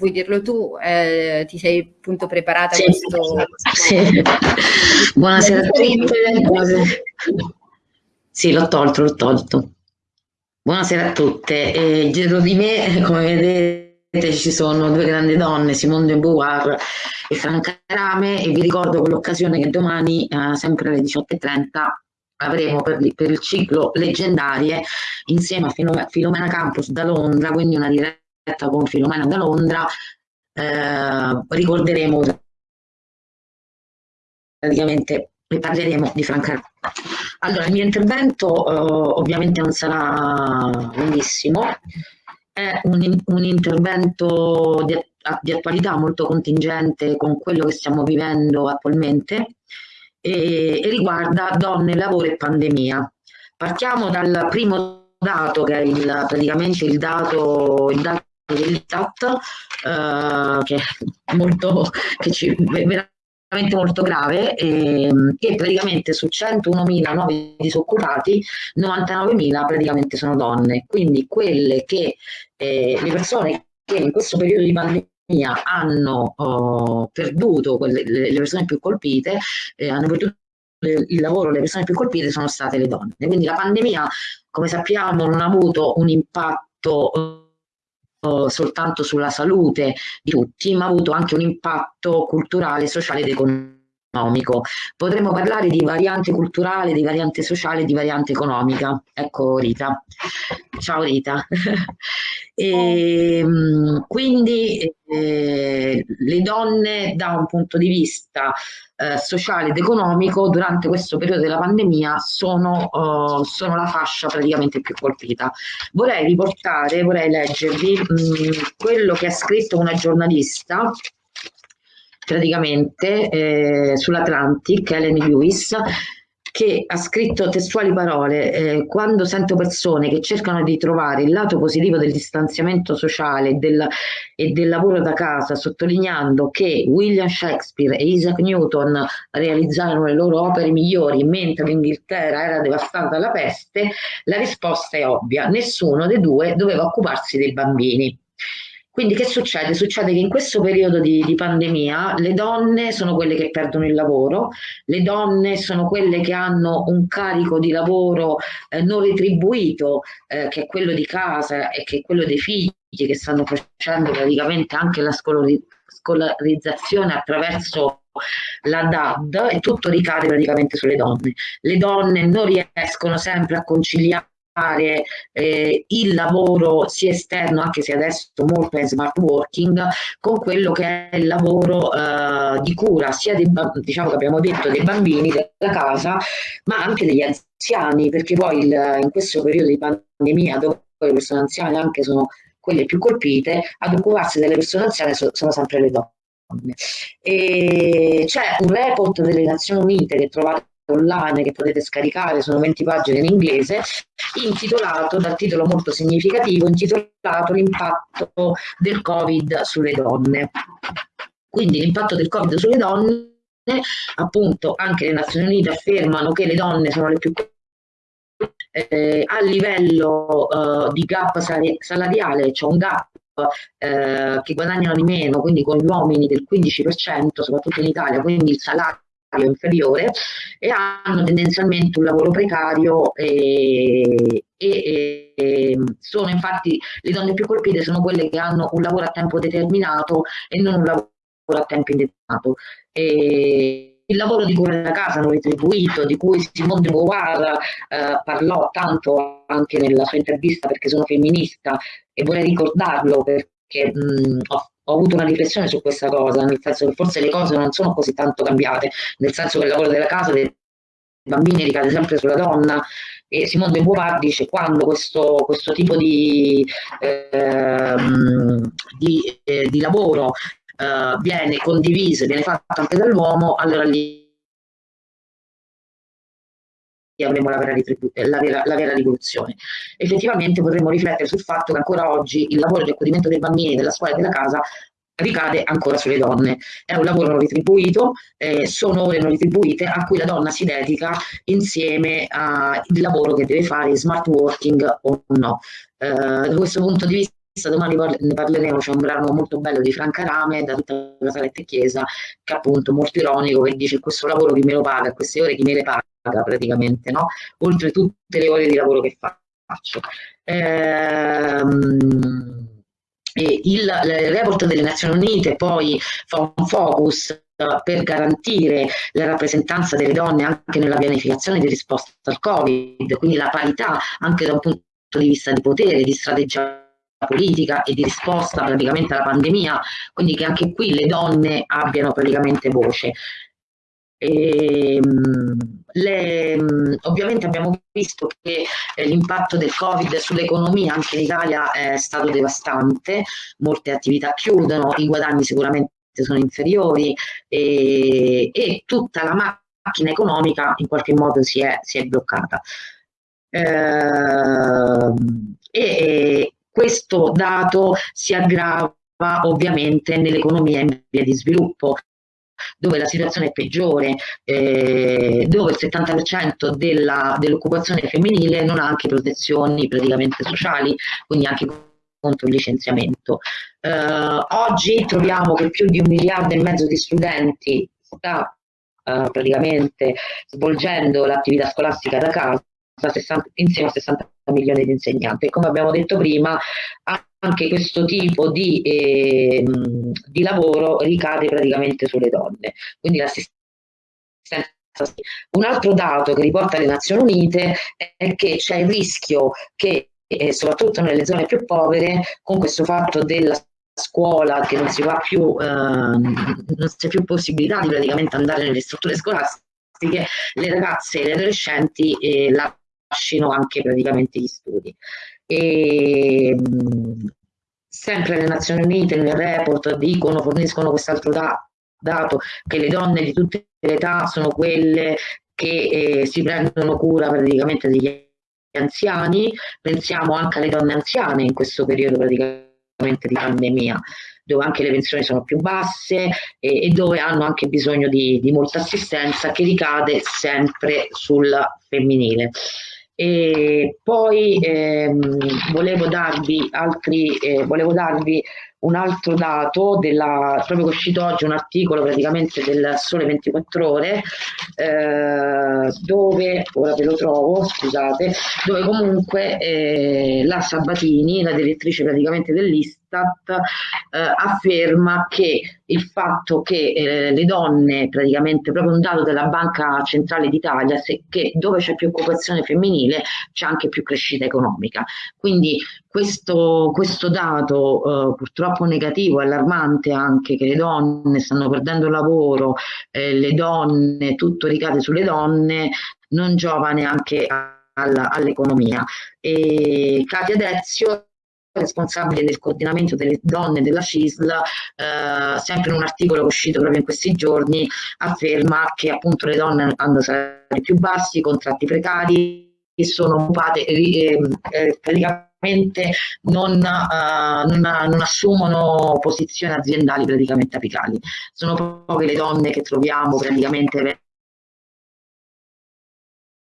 vuoi dirlo tu? Eh, ti sei appunto preparata sì, a questo... Sì. Buonasera a tutte. Sì, l'ho tolto, l'ho tolto. Buonasera a tutte. Eh, dietro di me, come vedete, ci sono due grandi donne, Simone de Beauvoir e Franca Rame, e vi ricordo con l'occasione che domani, eh, sempre alle 18.30, avremo per, per, il ciclo leggendarie insieme a Filomena Campus da Londra, quindi una diretta con Filomena da Londra, eh, ricorderemo praticamente e parleremo di Franca. Allora, il mio intervento eh, ovviamente non sarà lunghissimo, è un, un intervento di, di, attualità molto contingente con quello che stiamo vivendo attualmente e, e riguarda donne, lavoro e pandemia. Partiamo dal primo dato che è il, praticamente il dato, il dato dell'ISTAT eh, che è molto che ci, veramente molto grave eh, che praticamente su 101.000 nuovi disoccupati 99.000 praticamente sono donne. Quindi quelle che eh, le persone che in questo periodo di pandemia hanno oh, perduto quelle, le, le, persone più colpite eh, hanno perduto il lavoro le persone più colpite sono state le donne. Quindi la pandemia come sappiamo non ha avuto un impatto soltanto sulla salute di tutti, ma ha avuto anche un impatto culturale, sociale ed economico. Potremmo parlare di variante culturale, di variante sociale, di variante economica. Ecco Rita. Ciao Rita. e, ehm, quindi eh, le donne da un punto di vista eh, sociale ed economico durante questo periodo della pandemia sono, uh, sono, la fascia praticamente più colpita. Vorrei riportare, vorrei leggervi mh, mm, quello che ha scritto una giornalista praticamente eh, sull'Atlantic, Helen Lewis, che ha scritto testuali parole, eh, quando sento persone che cercano di trovare il lato positivo del distanziamento sociale del, e del lavoro da casa, sottolineando che William Shakespeare e Isaac Newton realizzarono le loro opere migliori mentre l'Inghilterra era devastata dalla peste, la risposta è ovvia, nessuno dei due doveva occuparsi dei bambini. Quindi che succede? Succede che in questo periodo di, di, pandemia le donne sono quelle che perdono il lavoro, le donne sono quelle che hanno un carico di lavoro eh, non retribuito, eh, che è quello di casa e che è quello dei figli che stanno facendo praticamente anche la scolarizzazione attraverso la DAD e tutto ricade praticamente sulle donne. Le donne non riescono sempre a conciliare fare eh, il lavoro sia esterno, anche se adesso molto è smart working, con quello che è il lavoro eh, di cura sia dei, diciamo che abbiamo detto dei bambini della casa, ma anche degli anziani, perché poi il, in questo periodo di pandemia dove le persone anziane anche sono quelle più colpite, ad occuparsi delle persone anziane so, sono sempre le donne. C'è un report delle Nazioni Unite che trovate online che potete scaricare, sono 20 pagine in inglese, intitolato, dal titolo molto significativo, intitolato L'impatto del Covid sulle donne. Quindi l'impatto del Covid sulle donne, appunto anche le Nazioni Unite affermano che le donne sono le più eh, a livello eh, di gap salariale, c'è cioè un gap eh, che guadagnano di meno, quindi con gli uomini del 15%, soprattutto in Italia, quindi il salario inferiore e hanno tendenzialmente un lavoro precario e, e, e, sono infatti le donne più colpite sono quelle che hanno un lavoro a tempo determinato e non un lavoro a tempo indeterminato. E, il lavoro di cura della casa non retribuito, di cui Simone de Beauvoir eh, parlò tanto anche nella sua intervista perché sono femminista e vorrei ricordarlo perché mh, ho ho avuto una riflessione su questa cosa, nel senso che forse le cose non sono così tanto cambiate, nel senso che il lavoro della casa dei bambini ricade sempre sulla donna e Simone de Beauvoir dice quando questo, questo tipo di, eh, di, eh, di lavoro eh, viene condiviso, viene fatto anche dall'uomo, allora lì avremo la vera, la, vera, la vera, rivoluzione. Effettivamente potremmo riflettere sul fatto che ancora oggi il lavoro di accudimento dei bambini, della scuola e della casa ricade ancora sulle donne. È un lavoro non retribuito, eh, sono ore non retribuite a cui la donna si dedica insieme al lavoro che deve fare, smart working o no. Eh, da questo punto di vista domani ne parleremo, c'è un brano molto bello di Franca Rame da tutta la saletta chiesa, che è appunto molto ironico, che dice questo lavoro chi me lo paga, queste ore chi me le paga praticamente, no? oltre tutte le ore di lavoro che faccio. Ehm, il, il report delle Nazioni Unite poi fa un focus per garantire la rappresentanza delle donne anche nella pianificazione di risposta al Covid, quindi la parità anche da un punto di vista di potere, di strategia politica e di risposta praticamente alla pandemia, quindi che anche qui le donne abbiano praticamente voce. E, ehm, le, ovviamente abbiamo visto che eh, l'impatto del Covid sull'economia anche in Italia è stato devastante, molte attività chiudono, i guadagni sicuramente sono inferiori e, e tutta la macchina economica in qualche modo si è, si è bloccata. Eh, e questo dato si aggrava ovviamente nell'economia in via di sviluppo dove la situazione è peggiore, eh, dove il 70% dell'occupazione femminile non ha anche protezioni praticamente sociali, quindi anche contro il licenziamento. Eh, oggi troviamo che più di un miliardo e mezzo di studenti sta eh, praticamente svolgendo l'attività scolastica da casa 60, insieme a 60 milioni di insegnanti come abbiamo detto prima anche questo tipo di, eh, di lavoro ricade praticamente sulle donne quindi l'assistenza un altro dato che riporta le Nazioni Unite è che c'è il rischio che eh, soprattutto nelle zone più povere, con questo fatto della scuola che non si va più, eh, non c'è più possibilità di praticamente andare nelle strutture scolastiche, le ragazze e le adolescenti eh, lasciano anche praticamente gli studi. E, sempre le Nazioni Unite nel report dicono, forniscono quest'altro da, dato che le donne di tutte le età sono quelle che eh, si prendono cura praticamente degli anziani, pensiamo anche alle donne anziane in questo periodo praticamente di pandemia, dove anche le pensioni sono più basse e, e dove hanno anche bisogno di, di, molta assistenza che ricade sempre sul femminile. E poi ehm, volevo darvi altri, eh, volevo darvi un altro dato, della, proprio che è uscito oggi un articolo praticamente del Sole 24 Ore, eh, dove, ora ve lo trovo, scusate, dove comunque eh, la Sabatini, la direttrice praticamente dell'Istat, eh, afferma che il fatto che eh, le donne, praticamente proprio un dato della Banca Centrale d'Italia, che dove c'è più occupazione femminile c'è anche più crescita economica. Quindi questo, questo dato eh, purtroppo negativo, allarmante anche, che le donne stanno perdendo il lavoro, eh, le donne, tutto ricade sulle donne, non giova neanche all'economia. E Katia Dezio responsabile del coordinamento delle donne della CISL, eh, sempre in un articolo uscito proprio in questi giorni, afferma che appunto le donne hanno salari più bassi, contratti precari, e sono occupate eh, eh, praticamente non, uh, non, non, assumono posizioni aziendali praticamente apicali. Sono poche le donne che troviamo praticamente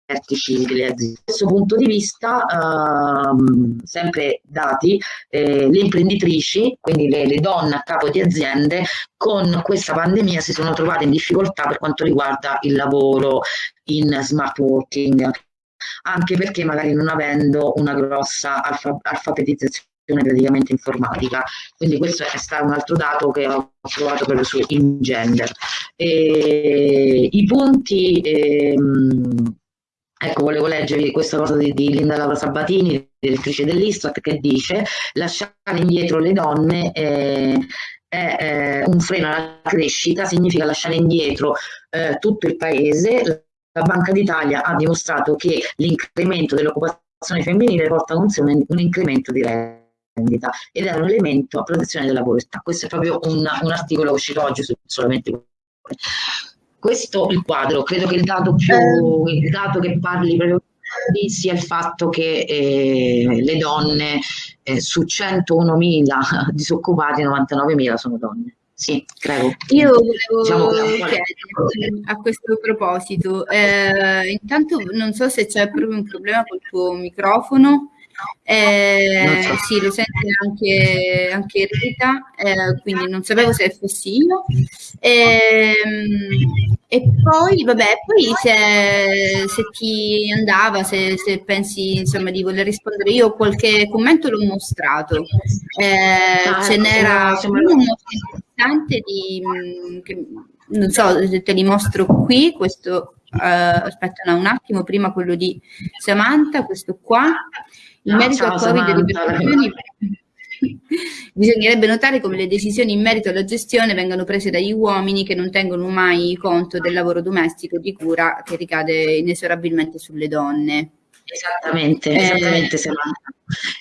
vertici delle aziende. Da questo punto di vista, ehm, sempre dati, eh, le imprenditrici, quindi le, le, donne a capo di aziende, con questa pandemia si sono trovate in difficoltà per quanto riguarda il lavoro in smart working, anche perché magari non avendo una grossa alfa alfabetizzazione praticamente informatica. Quindi questo è stato un altro dato che ho trovato proprio su InGender. E, I punti, ehm, ecco volevo leggervi questa cosa di, di Linda Laura Sabatini, direttrice dell'Istat, che dice lasciare indietro le donne eh, è eh, un freno alla crescita, significa lasciare indietro eh, tutto il paese, la Banca d'Italia ha dimostrato che l'incremento dell'occupazione femminile porta con sé un, un incremento di rendita ed è un elemento a protezione della povertà. Questo è proprio un, un articolo uscito oggi su solamente questo il quadro, credo che il dato più eh. il dato che parli proprio di sia il fatto che eh, le donne eh, su 101.000 disoccupati 99.000 sono donne. Sì, prego. Io volevo diciamo chiedere a questo proposito, eh, intanto non so se c'è proprio un problema col tuo microfono, Eh, so. Sì, lo sente anche, anche Rita, eh, quindi non sapevo se fossi io. Eh, e poi, vabbè, poi se, se ti andava, se, se, pensi insomma di voler rispondere, io qualche commento l'ho mostrato. Eh, ah, ce n'era uno molto interessante di, che, non so, te li mostro qui, questo Uh, aspetta un attimo, prima quello di Samantha, questo qua. In no, merito al Covid le decisioni, bisognerebbe notare come le decisioni in merito alla gestione vengano prese dagli uomini che non tengono mai conto del lavoro domestico di cura che ricade inesorabilmente sulle donne. Esattamente, eh, esattamente Samantha.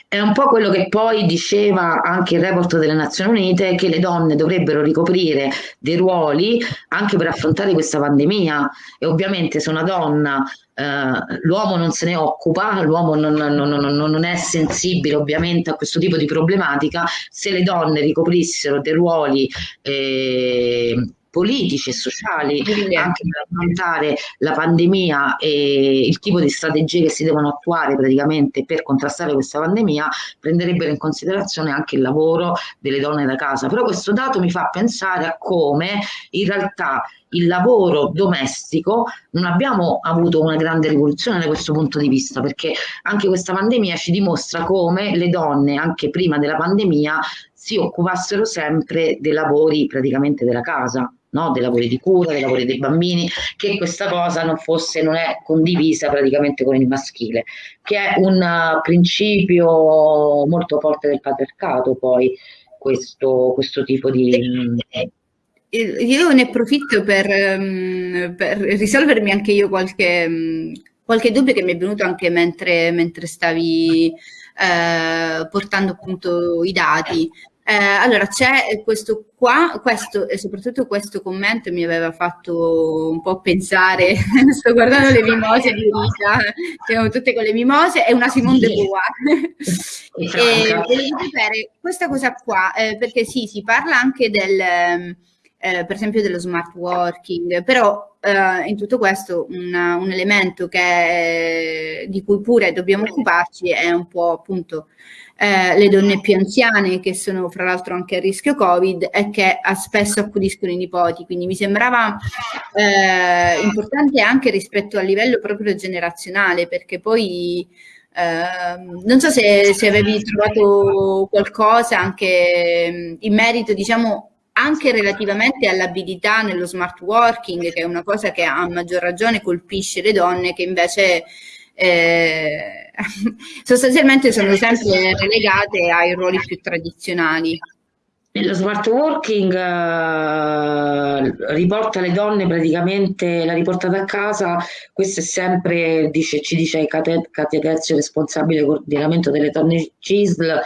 È un po' quello che poi diceva anche il report delle Nazioni Unite, che le donne dovrebbero ricoprire dei ruoli anche per affrontare questa pandemia e ovviamente se una donna, eh, l'uomo non se ne occupa, l'uomo non, non, non, non, è sensibile ovviamente a questo tipo di problematica, se le donne ricoprissero dei ruoli eh, politici e sociali anche per affrontare la pandemia e il tipo di strategie che si devono attuare praticamente per contrastare questa pandemia prenderebbero in considerazione anche il lavoro delle donne da casa. Però questo dato mi fa pensare a come in realtà il lavoro domestico non abbiamo avuto una grande rivoluzione da questo punto di vista perché anche questa pandemia ci dimostra come le donne anche prima della pandemia si occupassero sempre dei lavori praticamente della casa no? dei lavori di cura, dei lavori dei bambini, che questa cosa non fosse, non è condivisa praticamente con il maschile, che è un uh, principio molto forte del patriarcato poi, questo, questo tipo di... Io ne approfitto per, um, per risolvermi anche io qualche, um, qualche, dubbio che mi è venuto anche mentre, mentre stavi eh, portando appunto i dati. Eh, allora, c'è questo qua, questo e soprattutto questo commento mi aveva fatto un po' pensare, sto guardando le mimose di Rita, siamo tutte con le mimose, è una Simone de Beauvoir. e volevo sapere questa cosa qua, eh, perché sì, si parla anche del, eh, per esempio dello smart working, però eh, in tutto questo una, un elemento che, di cui pure dobbiamo occuparci è un po' appunto eh, le donne più anziane che sono fra l'altro anche a rischio Covid e che spesso accudiscono i nipoti. Quindi mi sembrava eh, importante anche rispetto al livello proprio generazionale perché poi eh, non so se, se, avevi trovato qualcosa anche in merito diciamo anche relativamente all'abilità nello smart working che è una cosa che a maggior ragione colpisce le donne che invece eh, sostanzialmente sono sempre relegate ai ruoli più tradizionali. Lo smart working uh, riporta le donne praticamente, la riportata a casa, questo è sempre, dice, ci dice Katia Terzo, responsabile del coordinamento delle donne CISL,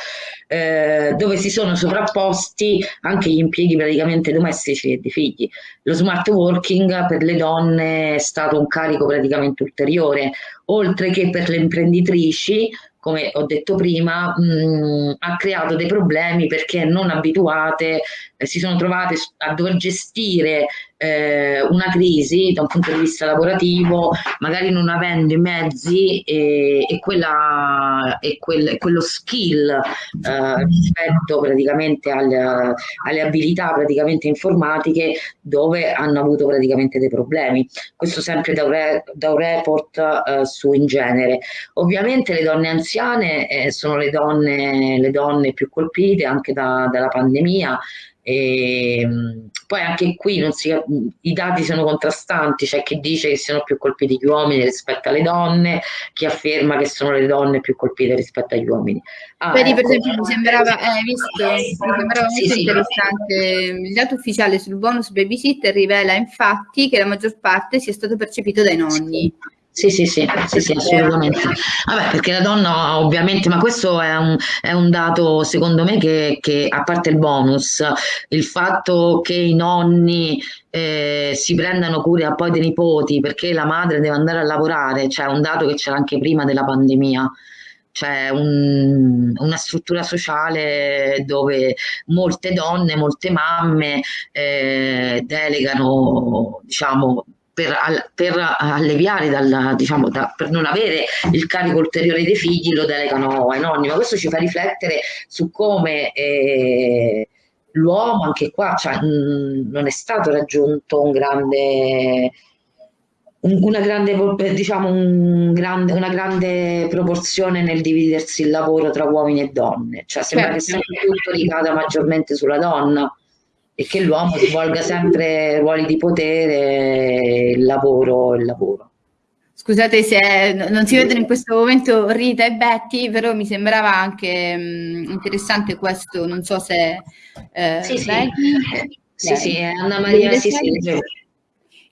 eh, dove si sono sovrapposti anche gli impieghi praticamente domestici e di figli. Lo smart working per le donne è stato un carico praticamente ulteriore, oltre che per le imprenditrici come ho detto prima, mh, ha creato dei problemi perché non abituate si sono trovate a dover gestire eh, una crisi da un punto di vista lavorativo, magari non avendo i mezzi e, e, quella, e quel, quello skill eh, rispetto praticamente alle, alle, abilità praticamente informatiche dove hanno avuto praticamente dei problemi. Questo sempre da un, re, da un report eh, su in genere. Ovviamente le donne anziane eh, sono le donne, le donne più colpite anche da, dalla pandemia e, ehm, poi anche qui si, i dati sono contrastanti, c'è chi dice che siano più colpiti gli uomini rispetto alle donne, chi afferma che sono le donne più colpite rispetto agli uomini. Ah, Vedi, ecco. per esempio, mi sembrava, eh, visto, mi sembrava sì, molto sì, interessante, il dato ufficiale sul bonus babysitter rivela infatti che la maggior parte sia stato percepito dai nonni. Sì, sì, sì, sì, sì, assolutamente. Vabbè, perché la donna ovviamente, ma questo è un, è un dato secondo me che, che, a parte il bonus, il fatto che i nonni eh, si prendano cura poi dei nipoti perché la madre deve andare a lavorare, cioè un dato che c'era anche prima della pandemia c'è un, una struttura sociale dove molte donne, molte mamme eh, delegano diciamo, per, per alleviare, dal, diciamo, da, per non avere il carico ulteriore dei figli, lo delegano ai nonni, ma questo ci fa riflettere su come eh, l'uomo anche qua cioè, mh, non è stato raggiunto un grande una grande, diciamo, un grande, una grande proporzione nel dividersi il lavoro tra uomini e donne, cioè sembra certo. che sempre tutto ricada maggiormente sulla donna e che l'uomo svolga sempre ruoli di potere, il lavoro, il lavoro. Scusate se non si vedono in questo momento Rita e Betty, però mi sembrava anche mh, interessante questo, non so se... Eh, sì, sì. sì, sì, Anna Maria, sì, sì,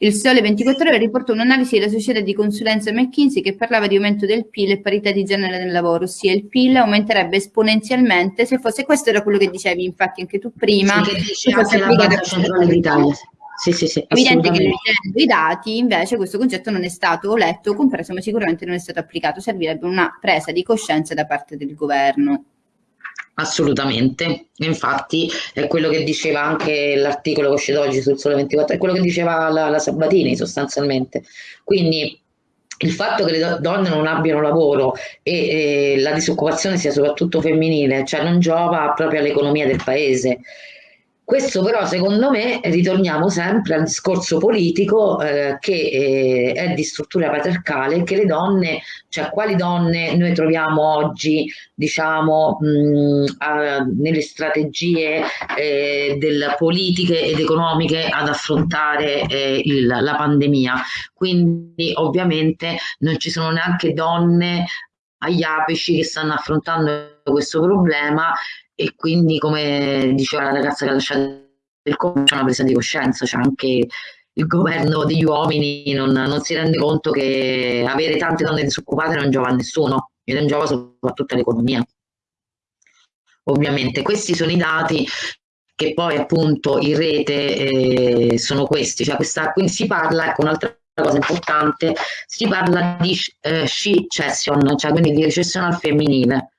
il Sole 24 Ore riportò un'analisi della società di consulenza McKinsey che parlava di aumento del PIL e parità di genere nel lavoro, ossia il PIL aumenterebbe esponenzialmente se fosse, questo era quello che dicevi infatti anche tu prima, sì, che dice anche la Banca Centrale d'Italia. Sì, sì, sì, evidente che leggendo i dati invece questo concetto non è stato letto o compreso, ma sicuramente non è stato applicato. Servirebbe una presa di coscienza da parte del governo. Assolutamente, infatti è quello che diceva anche l'articolo che è uscito oggi sul Sole 24, è quello che diceva la, la Sabatini sostanzialmente. Quindi il fatto che le donne non abbiano lavoro e, e la disoccupazione sia soprattutto femminile, cioè non giova proprio all'economia del paese. Questo però secondo me ritorniamo sempre al discorso politico eh, che eh, è di struttura patriarcale che le donne, cioè quali donne noi troviamo oggi diciamo mh, a, nelle strategie eh, del, politiche ed economiche ad affrontare eh, il, la pandemia. Quindi ovviamente non ci sono neanche donne agli apici che stanno affrontando questo problema e quindi come diceva la ragazza che ha lasciato il comune c'è una presa di coscienza, c'è anche il governo degli uomini non, non, si rende conto che avere tante donne disoccupate non giova a nessuno e non giova soprattutto all'economia. Ovviamente questi sono i dati che poi appunto in rete eh, sono questi, cioè questa, quindi si parla, ecco un'altra cosa importante, si parla di eh, she-cession, cioè quindi di recessione al femminile,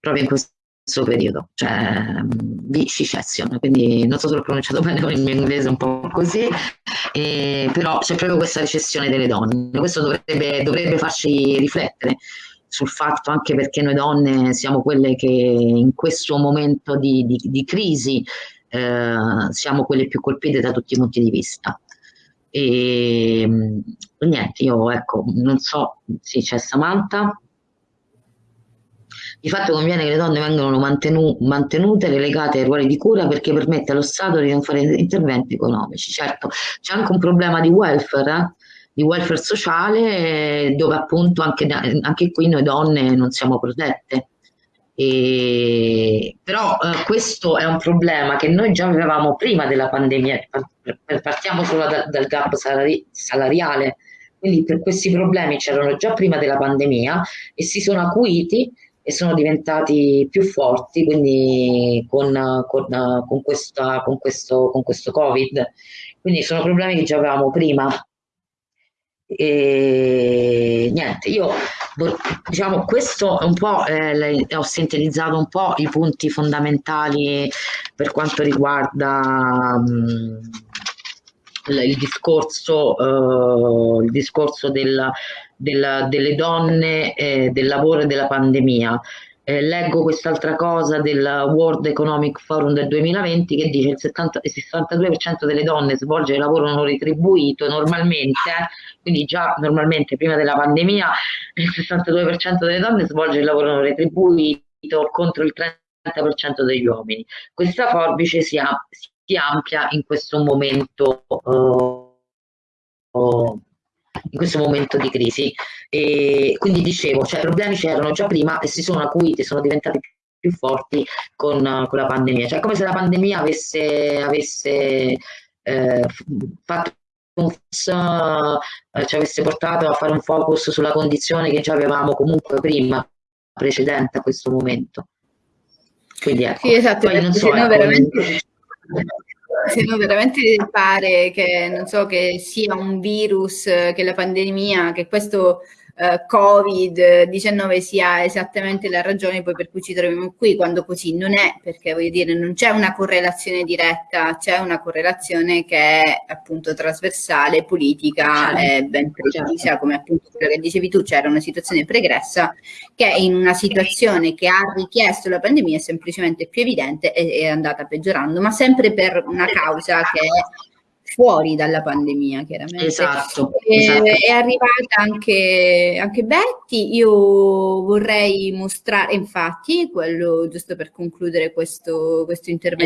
proprio in questo questo periodo, cioè di secession, quindi non so se l'ho pronunciato bene con il mio inglese un po' così, eh, però c'è proprio questa recessione delle donne, questo dovrebbe, dovrebbe farci riflettere sul fatto anche perché noi donne siamo quelle che in questo momento di, di, di crisi eh, siamo quelle più colpite da tutti i punti di vista. E niente, io ecco, non so, sì, c'è Samantha. Di fatto conviene che le donne vengano mantenu mantenute relegate ai ruoli di cura perché permette allo Stato di non fare interventi economici. Certo, c'è anche un problema di welfare, eh? di welfare sociale dove appunto anche, anche qui noi donne non siamo protette. E, però eh, questo è un problema che noi già avevamo prima della pandemia, partiamo solo da, dal gap salari salariale, quindi per questi problemi c'erano già prima della pandemia e si sono acuiti e sono diventati più forti quindi con, con, con, questa, con, questo, con questo Covid. Quindi sono problemi che già avevamo prima. E niente, io diciamo questo è un po' eh, ho sintetizzato un po' i punti fondamentali per quanto riguarda mh, il discorso, uh, il discorso del, del, delle donne, eh, del lavoro e della pandemia. Eh, leggo quest'altra cosa del World Economic Forum del 2020 che dice che il, 62% delle donne svolge il lavoro non retribuito normalmente, quindi già normalmente prima della pandemia il 62% delle donne svolge il lavoro non retribuito contro il 30% degli uomini. Questa forbice si, si amplia in questo momento. Uh, in questo momento di crisi. E quindi dicevo, cioè, i problemi c'erano già prima e si sono acuiti, sono diventati più forti con, con la pandemia. Cioè, come se la pandemia avesse, avesse eh, fatto un eh, ci avesse portato a fare un focus sulla condizione che già avevamo comunque prima, precedente a questo momento. Quindi ecco, sì, esatto, poi non so, ecco, veramente se veramente pare che, so, che sia un virus, che la pandemia, che questo eh, Covid-19 sia esattamente la ragione poi per cui ci troviamo qui, quando così non è, perché voglio dire non c'è una correlazione diretta, c'è una correlazione che è appunto trasversale, politica e ben precisa, come appunto quello che dicevi tu, c'era una situazione pregressa che in una situazione che ha richiesto la pandemia è semplicemente più evidente e è andata peggiorando, ma sempre per una causa che è fuori dalla pandemia, chiaramente. Esatto. E, esatto. È arrivata anche, anche Betty, io vorrei mostrare, infatti, quello giusto per concludere questo, questo intervento